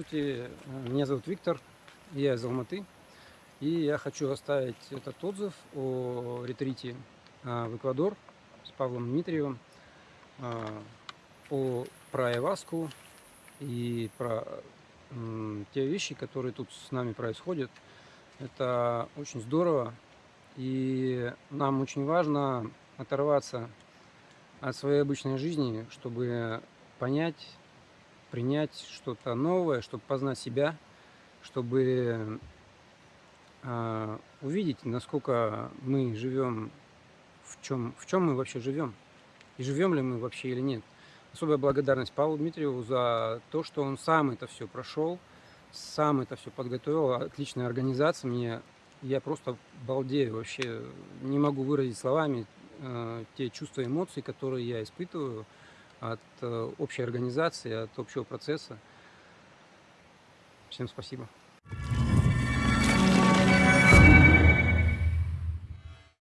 Здравствуйте, меня зовут Виктор, я из Алматы. И я хочу оставить этот отзыв о ретрите а, в Эквадор с Павлом Дмитриевым, а, о, про Айваску и про те вещи, которые тут с нами происходят. Это очень здорово, и нам очень важно оторваться от своей обычной жизни, чтобы понять, принять что-то новое, чтобы познать себя, чтобы э, увидеть, насколько мы живем, в чем, в чем мы вообще живем, и живем ли мы вообще или нет. Особая благодарность Павлу Дмитриеву за то, что он сам это все прошел, сам это все подготовил, отличная организация, мне я просто балдею вообще, не могу выразить словами э, те чувства, эмоции, которые я испытываю от э, общей организации, от общего процесса. Всем спасибо.